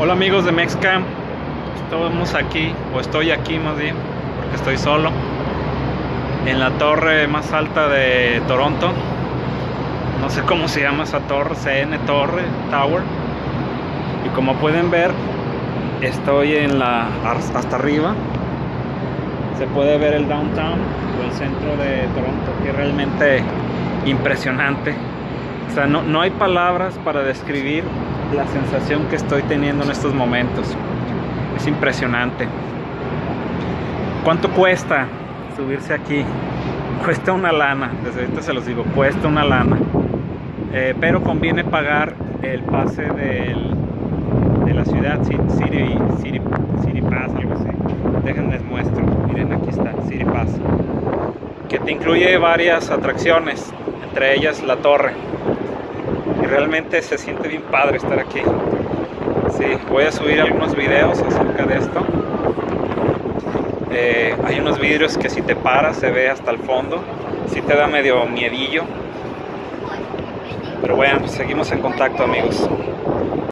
Hola amigos de Mexcam, estamos aquí, o estoy aquí más bien, porque estoy solo, en la torre más alta de Toronto. No sé cómo se llama esa torre, CN Torre Tower. Y como pueden ver, estoy en la hasta arriba. Se puede ver el downtown o el centro de Toronto, que es realmente impresionante. O sea, no, no hay palabras para describir la sensación que estoy teniendo en estos momentos. Es impresionante. ¿Cuánto cuesta subirse aquí? Cuesta una lana, desde ahorita se los digo, cuesta una lana. Eh, pero conviene pagar el pase del, de la ciudad, City, City, City Pass, algo así. Déjenme muestro. Miren, aquí está, City Pass. Que te incluye varias atracciones, entre ellas la torre realmente se siente bien padre estar aquí. Sí, voy a subir algunos videos acerca de esto. Eh, hay unos vidrios que si te paras se ve hasta el fondo. Si te da medio miedillo. Pero bueno, seguimos en contacto amigos.